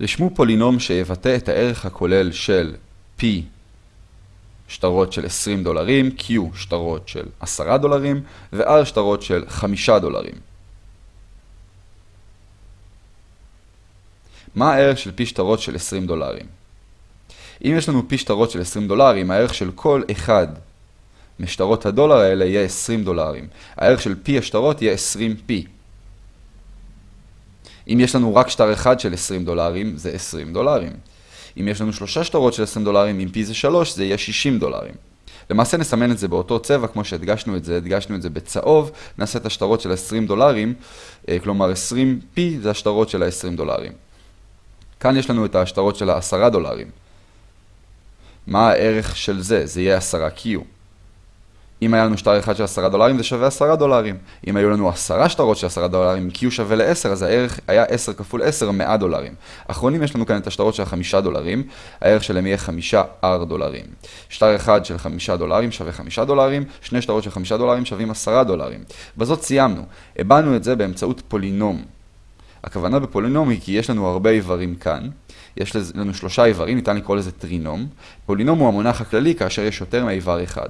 רשמו פולינום שיבטא את הערך הכולל של P שטרות של 20 דולרים, Q שטרות של 10 דולרים ו-R שטרות של 5 דולרים. מה הערך של P שטרות של 20 דולרים? אם יש לנו P שטרות של 20 דולרים, הערך של כל אחד משטרות הדולר האלה יהיה 20 דולרים. הערך של P השטרות יהיה 20P. אם יש לנו רק שטר אחד של 20 דולרים, זה 20 דולרים. אם יש לנו שלושה שטרות של 20 דולרים, אם P זה 3, זה יהיה 60 דולרים. למעשה נסמן את זה באותו צבע, כמו שהדגשנו את זה, הדגשנו את זה בצהוב, נעשה את השטרות של 20 דולרים, אה, כלומר 20P זה השטרות של ה-20 דולרים. כאן יש לנו את השטרות של ה-10 דולרים. מה הערך של זה? זה יהיה 10Q. אם היה לנו שטר אחד של 10 דולרים זה שווה 10 דולרים. אם היו לנו 10 שטרות של 10 דולרים, Q שווה ל-10, אז הערך היה 10 כפול 10, 100 דולרים. אחרונים יש לנו כאן את השטרות של 5 דולרים, הערך שלהם יהיה 5 R דולרים. שטר אחד של 5 דולרים שווה 5 דולרים, שני שטרות של 5 דולרים שווים 10 דולרים. בזאת סיימנו. הבנו את זה באמצעות פולינום. הכוונה בפולינום היא כי יש לנו הרבה איברים כאן. יש לנו שלושה איברים, ניתן לקרוא לזה טרינום. פולינום הוא המונח הכללי כאשר יש יותר מאיבר אחד.